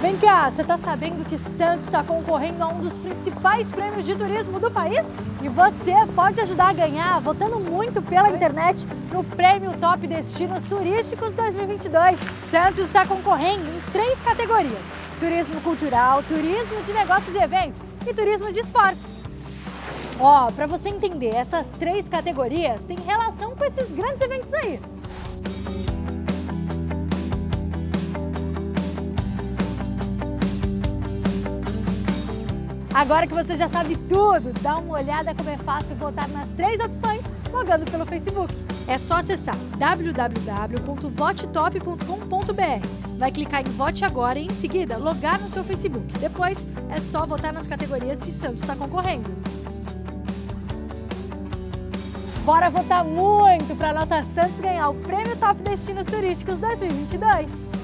Vem cá, você tá sabendo que Santos está concorrendo a um dos principais prêmios de turismo do país? E você pode ajudar a ganhar votando muito pela internet no Prêmio Top Destinos Turísticos 2022. Santos está concorrendo em três categorias: turismo cultural, turismo de negócios e eventos e turismo de esportes. Ó, oh, para você entender, essas três categorias têm relação com esses grandes eventos aí. Agora que você já sabe tudo, dá uma olhada como é fácil votar nas três opções logando pelo Facebook. É só acessar www.votetop.com.br. Vai clicar em Vote Agora e, em seguida, logar no seu Facebook. Depois, é só votar nas categorias que Santos está concorrendo. Bora votar muito para a nossa Santos ganhar o Prêmio Top Destinos Turísticos 2022!